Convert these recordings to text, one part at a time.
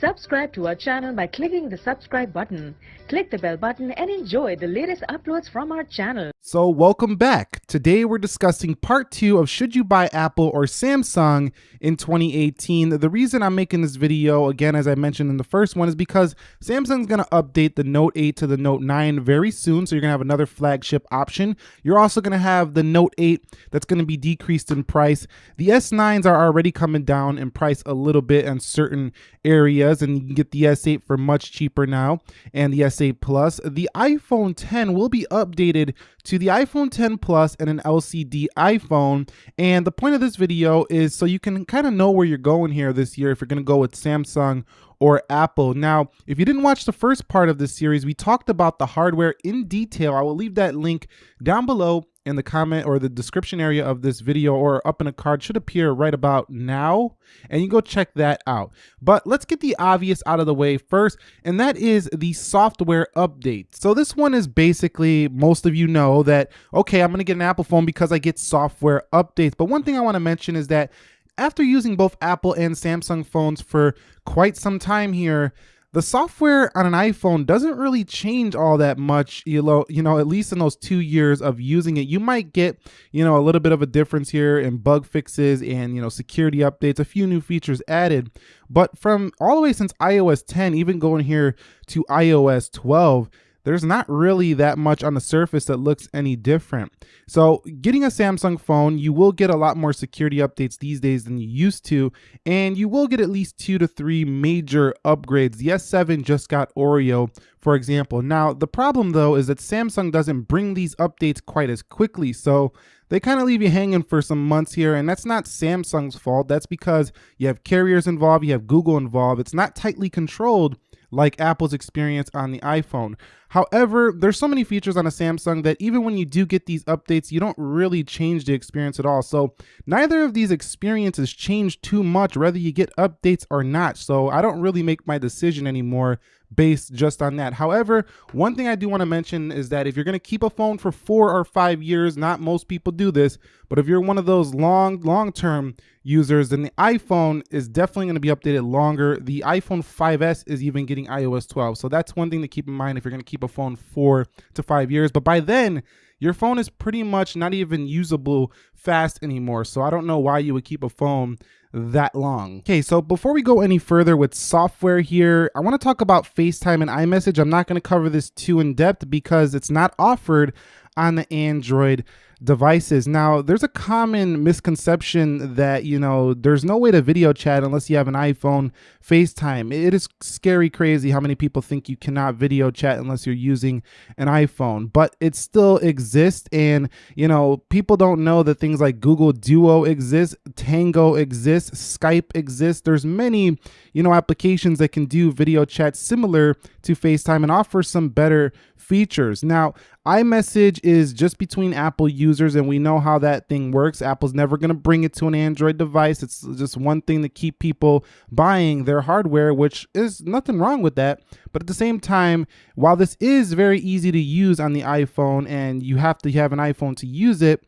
Subscribe to our channel by clicking the subscribe button. Click the bell button and enjoy the latest uploads from our channel. So welcome back. Today we're discussing part two of should you buy Apple or Samsung in 2018. The reason I'm making this video, again, as I mentioned in the first one, is because Samsung's gonna update the Note 8 to the Note 9 very soon. So you're gonna have another flagship option. You're also gonna have the Note 8 that's gonna be decreased in price. The S9s are already coming down in price a little bit in certain areas and you can get the S8 for much cheaper now and the S8 Plus. The iPhone 10 will be updated to the iPhone 10 Plus and an LCD iPhone. And the point of this video is so you can kind of know where you're going here this year if you're going to go with Samsung or Apple. Now, if you didn't watch the first part of this series, we talked about the hardware in detail. I will leave that link down below in the comment or the description area of this video or up in a card should appear right about now and you go check that out. But let's get the obvious out of the way first and that is the software update. So this one is basically most of you know that okay I'm gonna get an Apple phone because I get software updates but one thing I want to mention is that after using both Apple and Samsung phones for quite some time here the software on an iPhone doesn't really change all that much, you know, you know, at least in those two years of using it. You might get, you know, a little bit of a difference here in bug fixes and, you know, security updates, a few new features added. But from all the way since iOS 10, even going here to iOS 12, there's not really that much on the surface that looks any different. So getting a Samsung phone, you will get a lot more security updates these days than you used to, and you will get at least two to three major upgrades. The S7 just got Oreo, for example. Now, the problem though is that Samsung doesn't bring these updates quite as quickly, so they kind of leave you hanging for some months here, and that's not Samsung's fault. That's because you have carriers involved, you have Google involved. It's not tightly controlled like Apple's experience on the iPhone. However, there's so many features on a Samsung that even when you do get these updates, you don't really change the experience at all. So neither of these experiences change too much, whether you get updates or not. So I don't really make my decision anymore based just on that. However, one thing I do want to mention is that if you're going to keep a phone for four or five years, not most people do this, but if you're one of those long, long-term users, then the iPhone is definitely going to be updated longer. The iPhone 5S is even getting iOS 12. So that's one thing to keep in mind if you're going to keep a phone four to five years. But by then, your phone is pretty much not even usable fast anymore. So I don't know why you would keep a phone that long. Okay, so before we go any further with software here, I want to talk about FaceTime and iMessage. I'm not going to cover this too in depth because it's not offered on the Android devices. Now, there's a common misconception that, you know, there's no way to video chat unless you have an iPhone FaceTime. It is scary crazy how many people think you cannot video chat unless you're using an iPhone, but it still exists. And, you know, people don't know that things like Google Duo exists, Tango exists, Skype exists. There's many, you know, applications that can do video chat similar to FaceTime and offer some better features. Now, iMessage is just between Apple users, and we know how that thing works. Apple's never going to bring it to an Android device. It's just one thing to keep people buying their hardware, which is nothing wrong with that. But at the same time, while this is very easy to use on the iPhone and you have to have an iPhone to use it,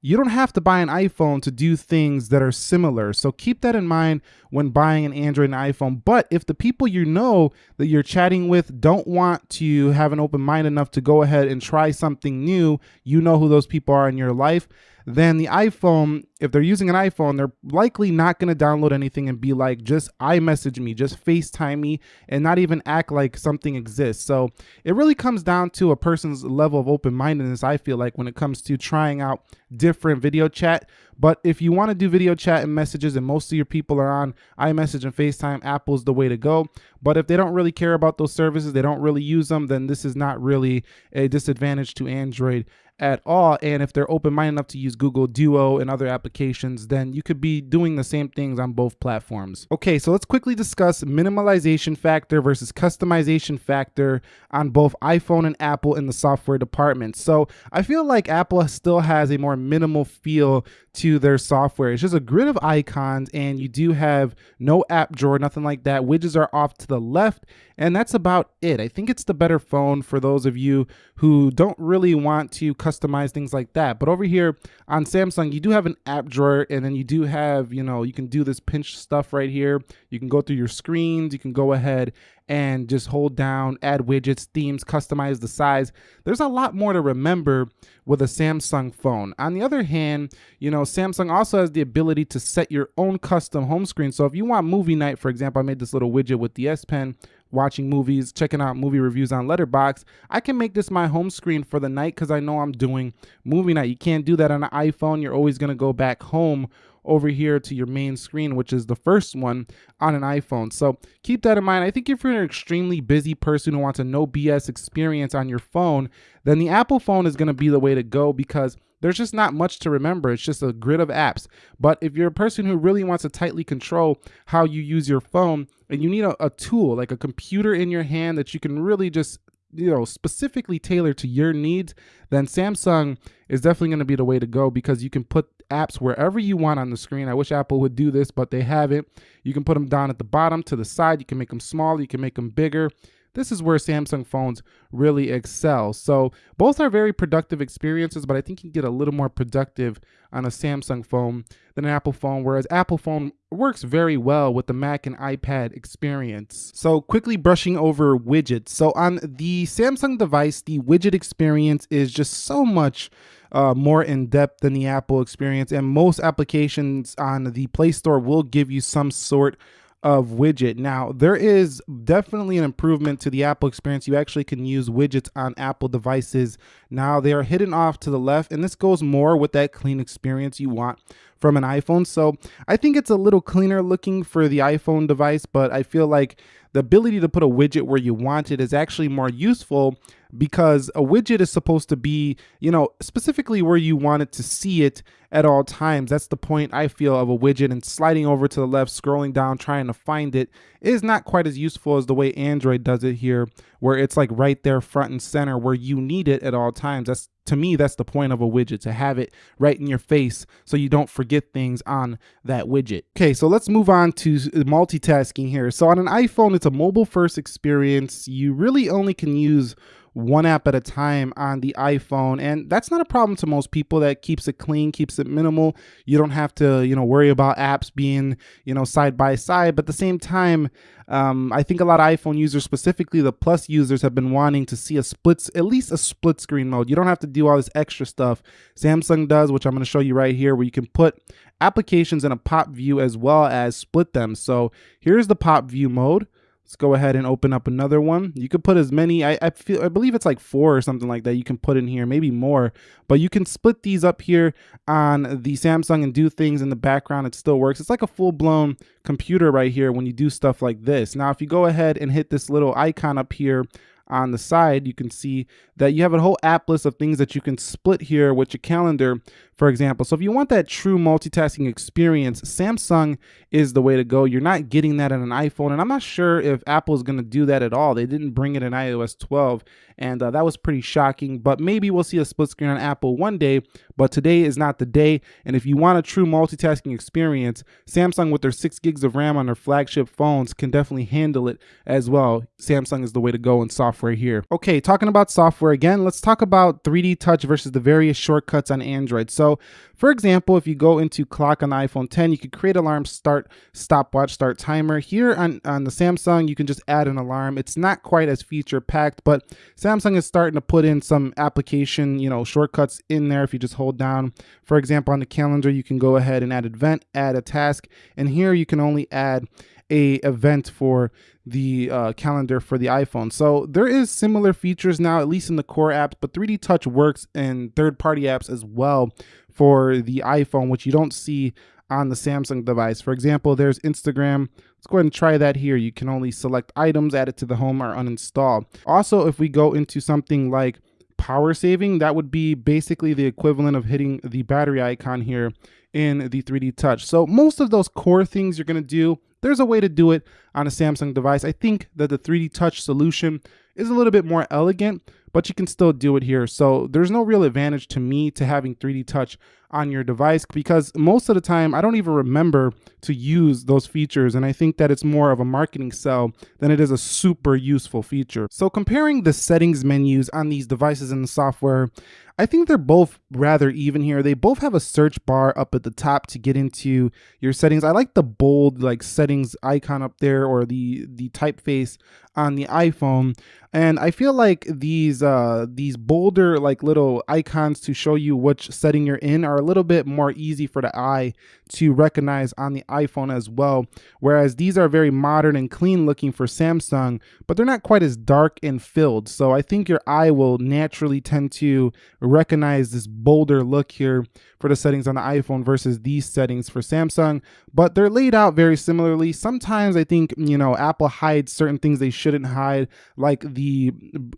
you don't have to buy an iPhone to do things that are similar. So keep that in mind when buying an Android and iPhone. But if the people you know that you're chatting with don't want to have an open mind enough to go ahead and try something new, you know who those people are in your life, then the iPhone, if they're using an iPhone, they're likely not going to download anything and be like, just iMessage me, just FaceTime me, and not even act like something exists. So it really comes down to a person's level of open mindedness, I feel like, when it comes to trying out different video chat. But if you want to do video chat and messages and most of your people are on iMessage and FaceTime, Apple's the way to go. But if they don't really care about those services, they don't really use them, then this is not really a disadvantage to Android at all. And if they're open minded enough to use Google Duo and other applications, then you could be doing the same things on both platforms. Okay, so let's quickly discuss minimalization factor versus customization factor on both iPhone and Apple in the software department. So I feel like Apple still has a more minimal feel to their software. It's just a grid of icons and you do have no app drawer, nothing like that. Widgets are off to the left and that's about it. I think it's the better phone for those of you who don't really want to things like that. But over here on Samsung, you do have an app drawer and then you do have, you know, you can do this pinch stuff right here. You can go through your screens, you can go ahead and just hold down, add widgets, themes, customize the size. There's a lot more to remember with a Samsung phone. On the other hand, you know, Samsung also has the ability to set your own custom home screen. So if you want movie night, for example, I made this little widget with the S Pen watching movies, checking out movie reviews on Letterboxd, I can make this my home screen for the night because I know I'm doing movie night. You can't do that on an iPhone. You're always going to go back home over here to your main screen, which is the first one on an iPhone. So keep that in mind. I think if you're an extremely busy person who wants a no BS experience on your phone, then the Apple phone is going to be the way to go because there's just not much to remember. It's just a grid of apps. But if you're a person who really wants to tightly control how you use your phone and you need a, a tool like a computer in your hand that you can really just you know specifically tailor to your needs then samsung is definitely going to be the way to go because you can put apps wherever you want on the screen. I wish apple would do this but they haven't. You can put them down at the bottom to the side. You can make them small you can make them bigger this is where Samsung phones really excel. So both are very productive experiences, but I think you can get a little more productive on a Samsung phone than an Apple phone, whereas Apple phone works very well with the Mac and iPad experience. So quickly brushing over widgets. So on the Samsung device, the widget experience is just so much uh, more in depth than the Apple experience. And most applications on the Play Store will give you some sort of widget. Now, there is definitely an improvement to the Apple experience. You actually can use widgets on Apple devices. Now, they are hidden off to the left, and this goes more with that clean experience you want from an iPhone. So I think it's a little cleaner looking for the iPhone device, but I feel like the ability to put a widget where you want it is actually more useful because a widget is supposed to be, you know, specifically where you want it to see it at all times. That's the point I feel of a widget and sliding over to the left, scrolling down, trying to find it is not quite as useful as the way Android does it here, where it's like right there front and center where you need it at all times. That's to me, that's the point of a widget to have it right in your face so you don't forget things on that widget. Okay, so let's move on to multitasking here. So on an iPhone, it's a mobile first experience. You really only can use one app at a time on the iPhone. And that's not a problem to most people. That keeps it clean, keeps it minimal. You don't have to, you know, worry about apps being, you know, side by side. But at the same time, um, I think a lot of iPhone users, specifically the Plus users, have been wanting to see a split, at least a split screen mode. You don't have to do all this extra stuff. Samsung does, which I'm going to show you right here, where you can put applications in a pop view as well as split them. So here's the pop view mode. Let's go ahead and open up another one. You could put as many, I, I feel, I believe it's like four or something like that you can put in here, maybe more, but you can split these up here on the Samsung and do things in the background. It still works. It's like a full blown computer right here when you do stuff like this. Now, if you go ahead and hit this little icon up here on the side, you can see that you have a whole app list of things that you can split here with your calendar, for example. So if you want that true multitasking experience, Samsung is the way to go. You're not getting that in an iPhone, and I'm not sure if Apple is going to do that at all. They didn't bring it in iOS 12, and uh, that was pretty shocking, but maybe we'll see a split screen on Apple one day, but today is not the day, and if you want a true multitasking experience, Samsung with their 6 gigs of RAM on their flagship phones can definitely handle it as well. Samsung is the way to go in software here. Okay, talking about software again, let's talk about 3D Touch versus the various shortcuts on Android. So, for example, if you go into clock on the iPhone 10, you could create alarm, start, stopwatch, start timer. Here on, on the Samsung, you can just add an alarm. It's not quite as feature packed, but Samsung is starting to put in some application, you know, shortcuts in there if you just hold down. For example, on the calendar, you can go ahead and add event, add a task, and here you can only add a event for the uh, calendar for the iPhone. So there is similar features now, at least in the core apps, but 3D Touch works in third-party apps as well for the iPhone, which you don't see on the Samsung device. For example, there's Instagram. Let's go ahead and try that here. You can only select items, add it to the home, or uninstall. Also, if we go into something like power saving, that would be basically the equivalent of hitting the battery icon here in the 3D Touch. So most of those core things you're going to do, there's a way to do it on a Samsung device. I think that the 3D Touch solution is a little bit more elegant, but you can still do it here. So there's no real advantage to me to having 3D touch on your device because most of the time I don't even remember to use those features and I think that it's more of a marketing sell than it is a super useful feature. So comparing the settings menus on these devices and the software, I think they're both rather even here. They both have a search bar up at the top to get into your settings. I like the bold like settings icon up there or the the typeface on the iPhone. And I feel like these uh these bolder like little icons to show you which setting you're in are a little bit more easy for the eye to recognize on the iPhone as well. Whereas these are very modern and clean looking for Samsung, but they're not quite as dark and filled. So I think your eye will naturally tend to recognize this bolder look here for the settings on the iPhone versus these settings for Samsung, but they're laid out very similarly. Sometimes I think, you know, Apple hides certain things they shouldn't hide, like the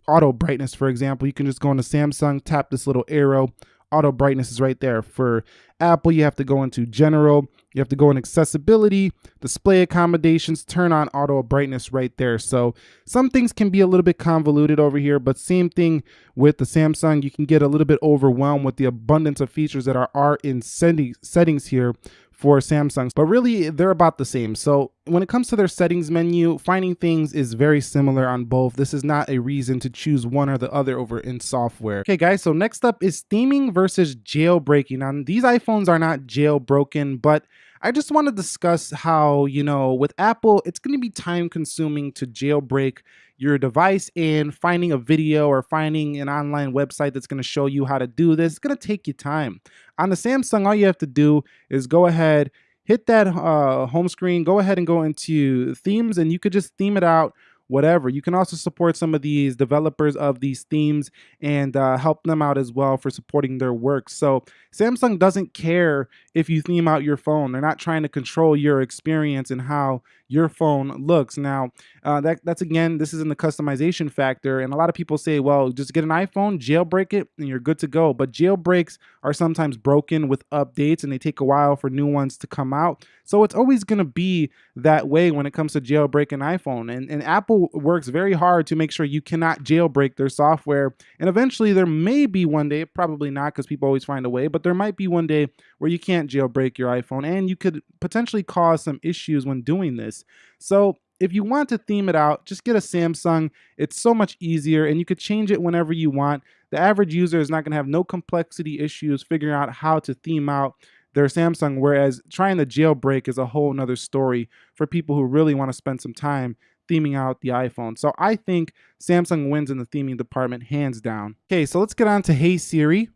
auto brightness, for example. You can just go into Samsung, tap this little arrow, auto brightness is right there. For Apple, you have to go into general, you have to go in accessibility, display accommodations, turn on auto brightness right there. So some things can be a little bit convoluted over here, but same thing with the Samsung. You can get a little bit overwhelmed with the abundance of features that are, are in settings here for Samsung, but really they're about the same. So when it comes to their settings menu, finding things is very similar on both. This is not a reason to choose one or the other over in software. Okay guys, so next up is theming versus jailbreaking. Now these iPhones are not jailbroken, but I just want to discuss how, you know, with Apple, it's going to be time consuming to jailbreak your device and finding a video or finding an online website that's going to show you how to do this. It's going to take you time. On the Samsung, all you have to do is go ahead, hit that uh, home screen, go ahead and go into themes, and you could just theme it out whatever. You can also support some of these developers of these themes and uh, help them out as well for supporting their work. So Samsung doesn't care if you theme out your phone. They're not trying to control your experience and how your phone looks. Now, uh, that, that's again, this is in the customization factor. And a lot of people say, well, just get an iPhone, jailbreak it, and you're good to go. But jailbreaks are sometimes broken with updates and they take a while for new ones to come out. So it's always going to be that way when it comes to jailbreaking iPhone. And, and Apple works very hard to make sure you cannot jailbreak their software. And eventually there may be one day, probably not because people always find a way, but there might be one day where you can't jailbreak your iPhone and you could potentially cause some issues when doing this. So if you want to theme it out, just get a Samsung. It's so much easier and you could change it whenever you want. The average user is not going to have no complexity issues figuring out how to theme out their Samsung, whereas trying to jailbreak is a whole nother story for people who really want to spend some time theming out the iPhone. So I think Samsung wins in the theming department hands down. Okay, so let's get on to Hey Siri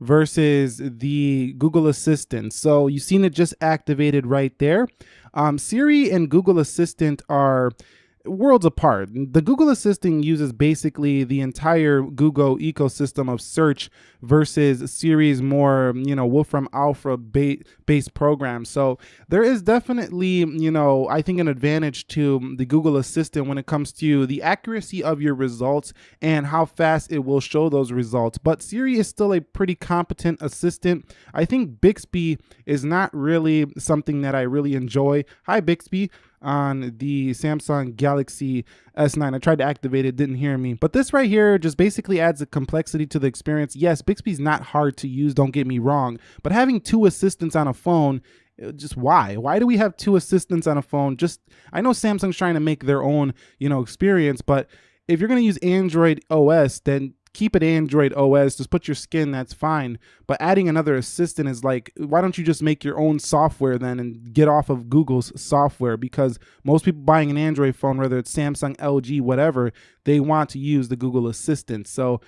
versus the Google Assistant. So you've seen it just activated right there. Um, Siri and Google Assistant are worlds apart. The Google Assistant uses basically the entire Google ecosystem of search versus Siri's more, you know, Wolfram Alpha based program. So there is definitely, you know, I think an advantage to the Google Assistant when it comes to the accuracy of your results and how fast it will show those results. But Siri is still a pretty competent assistant. I think Bixby is not really something that I really enjoy. Hi, Bixby on the Samsung Galaxy S9. I tried to activate it, didn't hear me. But this right here just basically adds a complexity to the experience. Yes, Bixby's not hard to use, don't get me wrong, but having two assistants on a phone uh, just why why do we have two assistants on a phone just i know samsung's trying to make their own you know experience but if you're going to use android os then keep it Android OS, just put your skin, that's fine. But adding another assistant is like, why don't you just make your own software then and get off of Google's software? Because most people buying an Android phone, whether it's Samsung, LG, whatever, they want to use the Google Assistant. So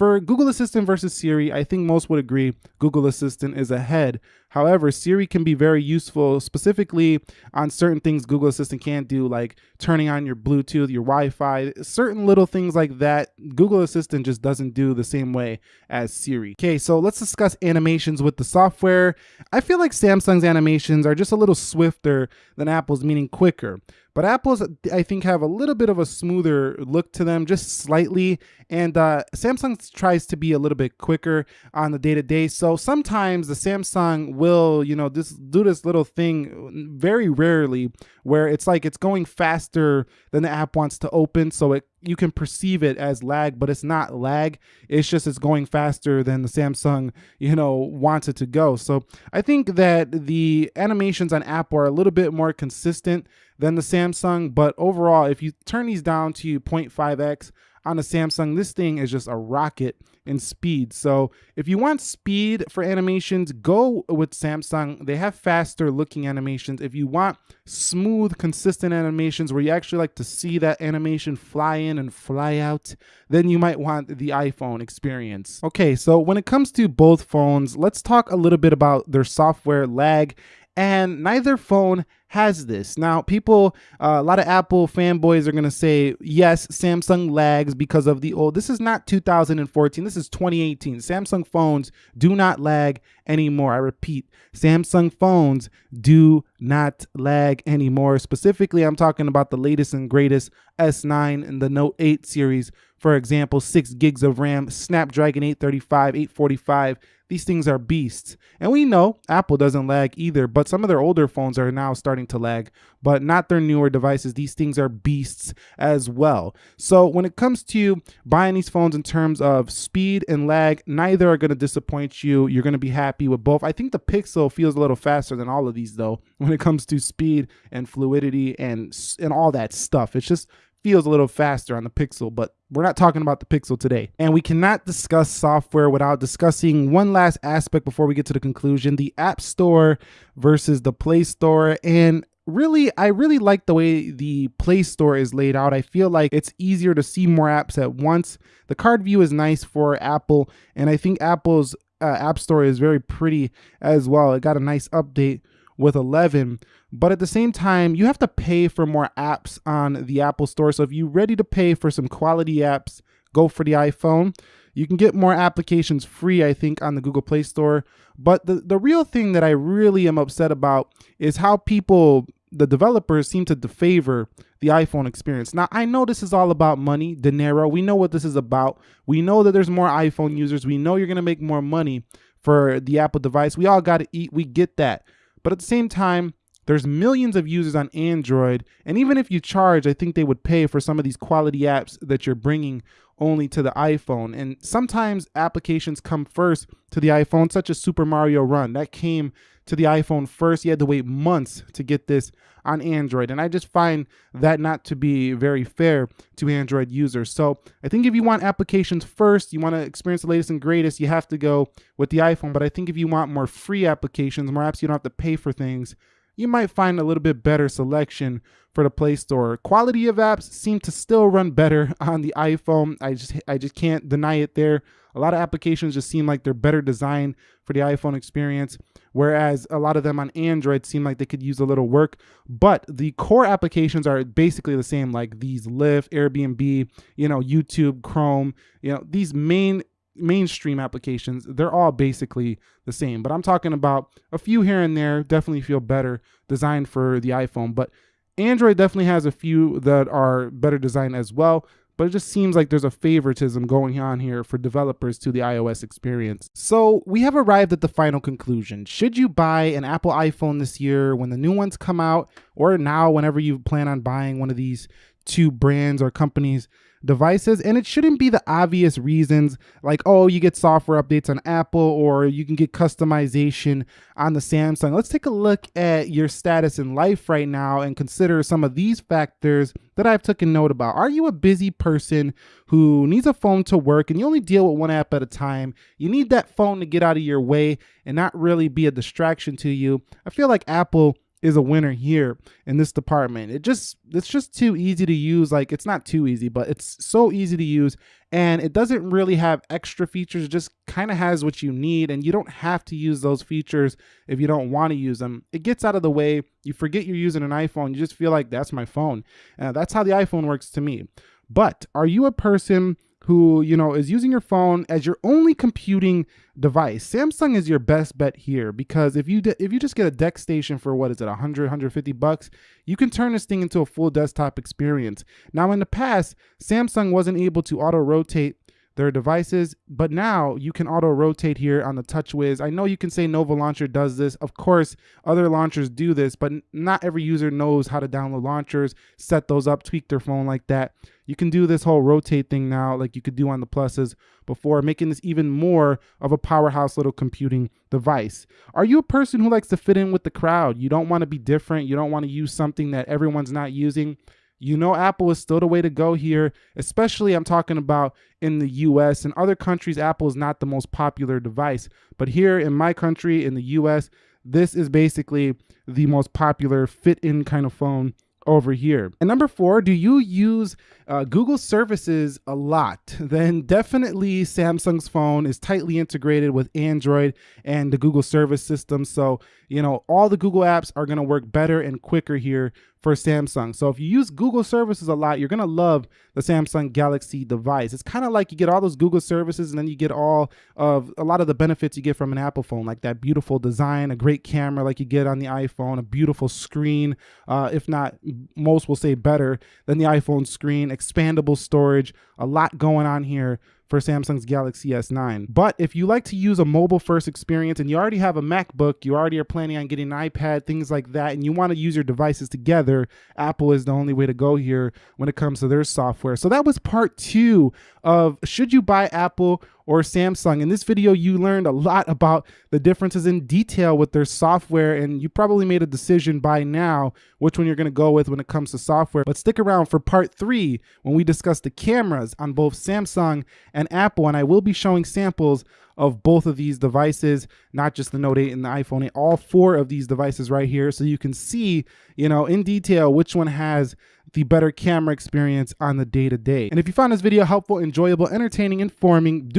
for Google Assistant versus Siri, I think most would agree Google Assistant is ahead. However, Siri can be very useful specifically on certain things Google Assistant can't do, like turning on your Bluetooth, your Wi Fi, certain little things like that. Google Assistant just doesn't do the same way as Siri. Okay, so let's discuss animations with the software. I feel like Samsung's animations are just a little swifter than Apple's, meaning quicker. But Apple's, I think, have a little bit of a smoother look to them, just slightly. And uh, Samsung tries to be a little bit quicker on the day to day. So sometimes the Samsung will, you know, just do this little thing very rarely where it's like it's going faster than the app wants to open. So it you can perceive it as lag, but it's not lag. It's just it's going faster than the Samsung, you know, wants it to go. So I think that the animations on Apple are a little bit more consistent than the Samsung, but overall, if you turn these down to 0.5x, on a Samsung, this thing is just a rocket in speed. So if you want speed for animations, go with Samsung. They have faster looking animations. If you want smooth, consistent animations where you actually like to see that animation fly in and fly out, then you might want the iPhone experience. Okay, so when it comes to both phones, let's talk a little bit about their software lag and neither phone has this. Now, people, uh, a lot of Apple fanboys are going to say, yes, Samsung lags because of the old. This is not 2014. This is 2018. Samsung phones do not lag anymore. I repeat, Samsung phones do not lag anymore. Specifically, I'm talking about the latest and greatest S9 and the Note 8 series. For example, 6 gigs of RAM, Snapdragon 835, 845 these things are beasts. And we know Apple doesn't lag either, but some of their older phones are now starting to lag, but not their newer devices. These things are beasts as well. So when it comes to buying these phones in terms of speed and lag, neither are going to disappoint you. You're going to be happy with both. I think the Pixel feels a little faster than all of these though when it comes to speed and fluidity and and all that stuff. It's just feels a little faster on the Pixel, but we're not talking about the Pixel today. And we cannot discuss software without discussing one last aspect before we get to the conclusion, the App Store versus the Play Store. And really, I really like the way the Play Store is laid out. I feel like it's easier to see more apps at once. The card view is nice for Apple, and I think Apple's uh, App Store is very pretty as well. It got a nice update with 11 but at the same time you have to pay for more apps on the apple store. So if you're ready to pay for some quality apps go for the iphone. You can get more applications free i think on the google play store. But the, the real thing that i really am upset about is how people the developers seem to favor the iphone experience. Now i know this is all about money dinero. We know what this is about. We know that there's more iphone users. We know you're going to make more money for the apple device. We all got to eat. We get that. But at the same time, there's millions of users on Android. And even if you charge, I think they would pay for some of these quality apps that you're bringing only to the iPhone. And sometimes applications come first to the iPhone, such as Super Mario Run. That came to the iPhone first. You had to wait months to get this on Android. And I just find that not to be very fair to Android users. So I think if you want applications first, you want to experience the latest and greatest, you have to go with the iPhone. But I think if you want more free applications, more apps you don't have to pay for things, you might find a little bit better selection for the Play Store. Quality of apps seem to still run better on the iPhone. I just I just can't deny it there. A lot of applications just seem like they're better designed for the iPhone experience, whereas a lot of them on Android seem like they could use a little work. But the core applications are basically the same, like these Lyft, Airbnb, you know, YouTube, Chrome, you know, these main mainstream applications, they're all basically the same. But I'm talking about a few here and there definitely feel better designed for the iPhone. But Android definitely has a few that are better designed as well. But it just seems like there's a favoritism going on here for developers to the iOS experience. So we have arrived at the final conclusion. Should you buy an Apple iPhone this year when the new ones come out, or now whenever you plan on buying one of these two brands or companies? devices and it shouldn't be the obvious reasons like oh you get software updates on apple or you can get customization on the samsung. Let's take a look at your status in life right now and consider some of these factors that i've taken note about. Are you a busy person who needs a phone to work and you only deal with one app at a time? You need that phone to get out of your way and not really be a distraction to you. I feel like apple is a winner here in this department. It just it's just too easy to use. Like it's not too easy, but it's so easy to use and it doesn't really have extra features. It just kind of has what you need and you don't have to use those features if you don't want to use them. It gets out of the way. You forget you're using an iPhone. You just feel like that's my phone. Uh, that's how the iPhone works to me. But are you a person who you know is using your phone as your only computing device samsung is your best bet here because if you if you just get a DeX station for what is it 100 150 bucks you can turn this thing into a full desktop experience now in the past samsung wasn't able to auto rotate their devices, but now you can auto rotate here on the TouchWiz. I know you can say Nova Launcher does this. Of course, other launchers do this, but not every user knows how to download launchers, set those up, tweak their phone like that. You can do this whole rotate thing now, like you could do on the pluses before, making this even more of a powerhouse little computing device. Are you a person who likes to fit in with the crowd? You don't want to be different. You don't want to use something that everyone's not using you know Apple is still the way to go here, especially I'm talking about in the US. In other countries, Apple is not the most popular device. But here in my country, in the US, this is basically the most popular fit-in kind of phone over here. And number four, do you use uh, Google services a lot? Then definitely Samsung's phone is tightly integrated with Android and the Google service system. So, you know, all the Google apps are gonna work better and quicker here for Samsung. So if you use Google services a lot, you're gonna love the Samsung Galaxy device. It's kind of like you get all those Google services and then you get all of a lot of the benefits you get from an Apple phone, like that beautiful design, a great camera like you get on the iPhone, a beautiful screen, uh, if not most will say better than the iPhone screen, expandable storage, a lot going on here for Samsung's Galaxy S9. But if you like to use a mobile first experience and you already have a MacBook, you already are planning on getting an iPad, things like that, and you want to use your devices together, Apple is the only way to go here when it comes to their software. So that was part two of should you buy Apple or Samsung. In this video, you learned a lot about the differences in detail with their software, and you probably made a decision by now which one you're gonna go with when it comes to software. But stick around for part three when we discuss the cameras on both Samsung and Apple, and I will be showing samples of both of these devices, not just the Note 8 and the iPhone 8, all four of these devices right here. So you can see, you know, in detail which one has the better camera experience on the day to day. And if you found this video helpful, enjoyable, entertaining, informing, do